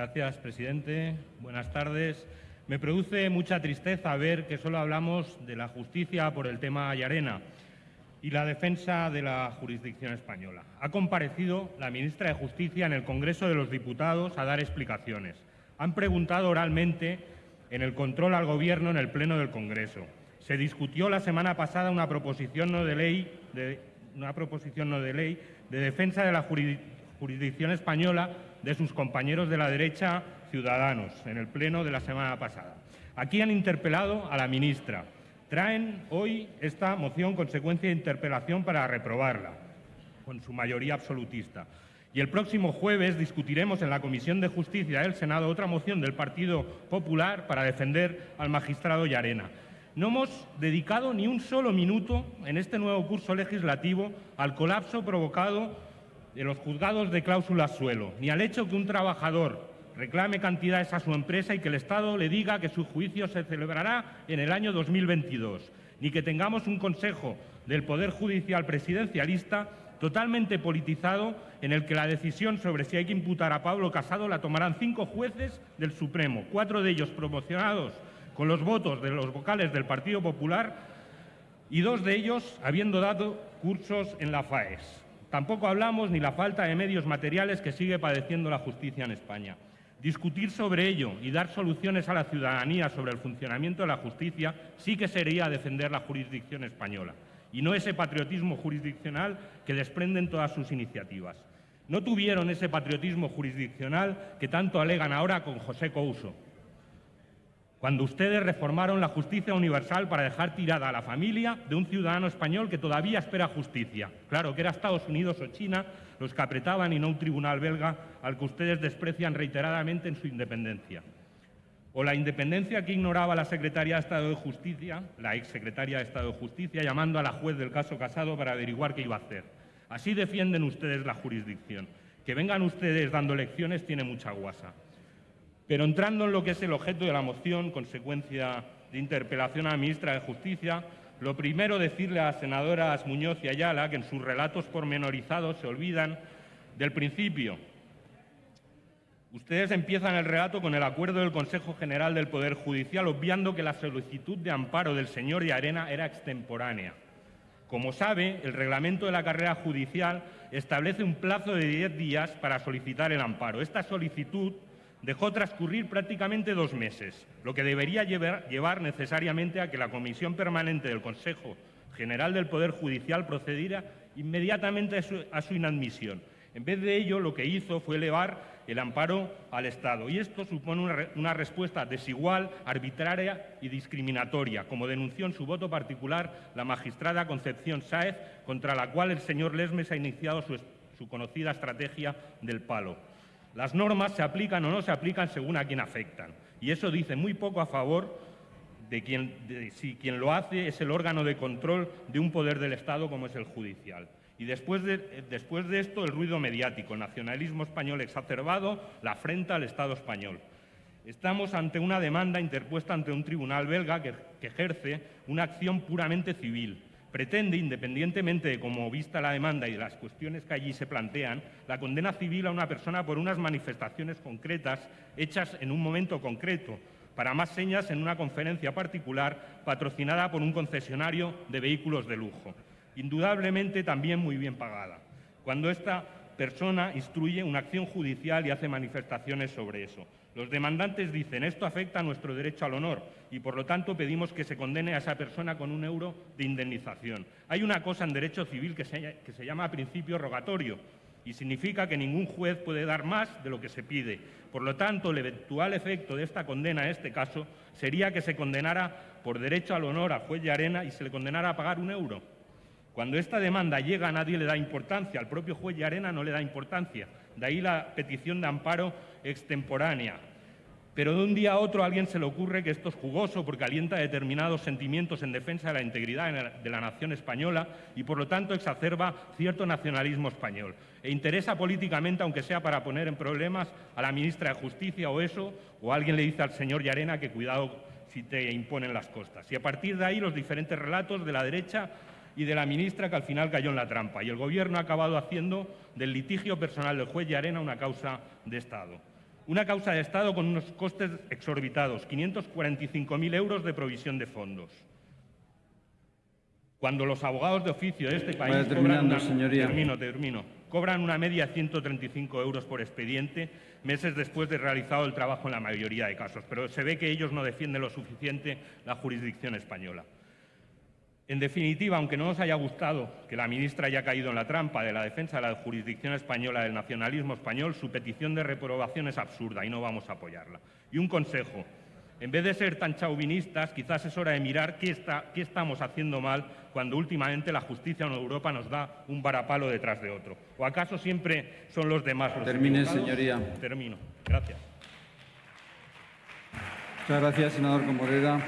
Gracias, presidente. Buenas tardes. Me produce mucha tristeza ver que solo hablamos de la justicia por el tema Llarena y la defensa de la jurisdicción española. Ha comparecido la ministra de Justicia en el Congreso de los Diputados a dar explicaciones. Han preguntado oralmente en el control al Gobierno en el Pleno del Congreso. Se discutió la semana pasada una proposición no de ley una proposición no de, ley de defensa de la jurisdicción española de sus compañeros de la derecha ciudadanos en el pleno de la semana pasada. Aquí han interpelado a la ministra. Traen hoy esta moción consecuencia de interpelación para reprobarla, con su mayoría absolutista. Y el próximo jueves discutiremos en la Comisión de Justicia del Senado otra moción del Partido Popular para defender al magistrado Llarena. No hemos dedicado ni un solo minuto en este nuevo curso legislativo al colapso provocado de los juzgados de cláusula suelo, ni al hecho que un trabajador reclame cantidades a su empresa y que el Estado le diga que su juicio se celebrará en el año 2022, ni que tengamos un Consejo del Poder Judicial presidencialista totalmente politizado en el que la decisión sobre si hay que imputar a Pablo Casado la tomarán cinco jueces del Supremo, cuatro de ellos promocionados con los votos de los vocales del Partido Popular y dos de ellos habiendo dado cursos en la FAES. Tampoco hablamos ni la falta de medios materiales que sigue padeciendo la justicia en España. Discutir sobre ello y dar soluciones a la ciudadanía sobre el funcionamiento de la justicia sí que sería defender la jurisdicción española y no ese patriotismo jurisdiccional que desprenden todas sus iniciativas. No tuvieron ese patriotismo jurisdiccional que tanto alegan ahora con José Couso, cuando ustedes reformaron la justicia universal para dejar tirada a la familia de un ciudadano español que todavía espera justicia. Claro, que era Estados Unidos o China los que apretaban y no un tribunal belga al que ustedes desprecian reiteradamente en su independencia. O la independencia que ignoraba la secretaria de Estado de Justicia, la exsecretaria de Estado de Justicia, llamando a la juez del caso Casado para averiguar qué iba a hacer. Así defienden ustedes la jurisdicción. Que vengan ustedes dando lecciones tiene mucha guasa. Pero entrando en lo que es el objeto de la moción, consecuencia de interpelación a la ministra de Justicia, lo primero decirle a las senadoras Muñoz y Ayala que en sus relatos pormenorizados se olvidan del principio. Ustedes empiezan el relato con el acuerdo del Consejo General del Poder Judicial, obviando que la solicitud de amparo del señor de Arena era extemporánea. Como sabe, el reglamento de la carrera judicial establece un plazo de diez días para solicitar el amparo. Esta solicitud dejó transcurrir prácticamente dos meses, lo que debería llevar, necesariamente a que la Comisión Permanente del Consejo General del Poder Judicial procediera inmediatamente a su, inadmisión. En vez de ello, lo que hizo fue elevar el amparo al Estado. Y esto supone una, respuesta desigual, arbitraria y discriminatoria, como denunció en su voto particular la magistrada Concepción Sáez, contra la cual el señor Lesmes ha iniciado su conocida estrategia del palo. Las normas se aplican o no se aplican según a quien afectan. Y eso dice muy poco a favor de, quien, si quien lo hace es el órgano de control de un poder del Estado como es el judicial. Y después de, después de esto, el ruido mediático, el nacionalismo español exacerbado, la afrenta al Estado español. Estamos ante una demanda interpuesta ante un tribunal belga que ejerce una acción puramente civil, pretende, independientemente de cómo vista la demanda y de las cuestiones que allí se plantean, la condena civil a una persona por unas manifestaciones concretas hechas en un momento concreto, para más señas en una conferencia particular patrocinada por un concesionario de vehículos de lujo, indudablemente también muy bien pagada. Cuando esta persona instruye una acción judicial y hace manifestaciones sobre eso. Los demandantes dicen esto afecta a nuestro derecho al honor y por lo tanto pedimos que se condene a esa persona con un euro de indemnización. Hay una cosa en derecho civil que se, que se llama principio rogatorio y significa que ningún juez puede dar más de lo que se pide. Por lo tanto, el eventual efecto de esta condena en este caso sería que se condenara por derecho al honor al juez de arena y se le condenara a pagar un euro. Cuando esta demanda llega nadie le da importancia, al propio juez de arena no le da importancia. De ahí la petición de amparo extemporánea. Pero de un día a otro a alguien se le ocurre que esto es jugoso porque alienta determinados sentimientos en defensa de la integridad de la nación española y por lo tanto exacerba cierto nacionalismo español. E interesa políticamente, aunque sea para poner en problemas a la ministra de Justicia o eso, o alguien le dice al señor Llarena que cuidado si te imponen las costas. Y a partir de ahí los diferentes relatos de la derecha y de la ministra que al final cayó en la trampa. Y el Gobierno ha acabado haciendo del litigio personal del juez Arena una causa de Estado. Una causa de Estado con unos costes exorbitados, 545.000 euros de provisión de fondos. Cuando los abogados de oficio de este país cobran una, señoría. termino, termino, cobran una media de 135 euros por expediente meses después de realizado el trabajo en la mayoría de casos, pero se ve que ellos no defienden lo suficiente la jurisdicción española. En definitiva, aunque no nos haya gustado que la ministra haya caído en la trampa de la defensa de la jurisdicción española del nacionalismo español, su petición de reprobación es absurda y no vamos a apoyarla. Y un consejo, en vez de ser tan chauvinistas, quizás es hora de mirar qué, está- qué estamos haciendo mal cuando últimamente la justicia en Europa nos da un varapalo detrás de otro. ¿O acaso siempre son los demás los Termine, equivocados? señoría. Termino. Gracias. Muchas gracias, senador Comorera.